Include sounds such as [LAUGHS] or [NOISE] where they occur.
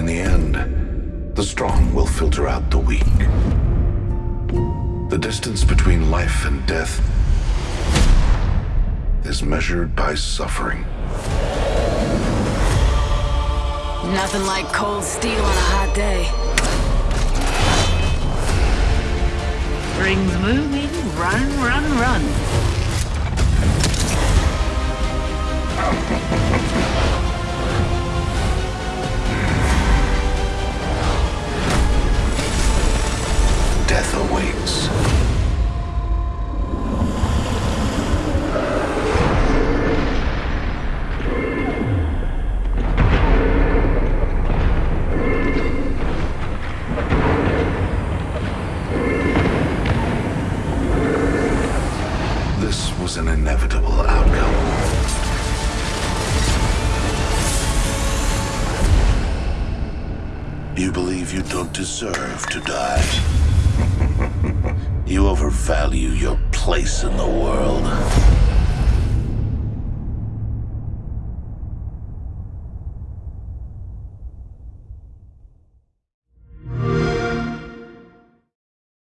In the end, the strong will filter out the weak. The distance between life and death is measured by suffering. Nothing like cold steel on a hot day. Rings moving, run, run, run. This was an inevitable outcome. You believe you don't deserve to die. [LAUGHS] you overvalue your place in the world.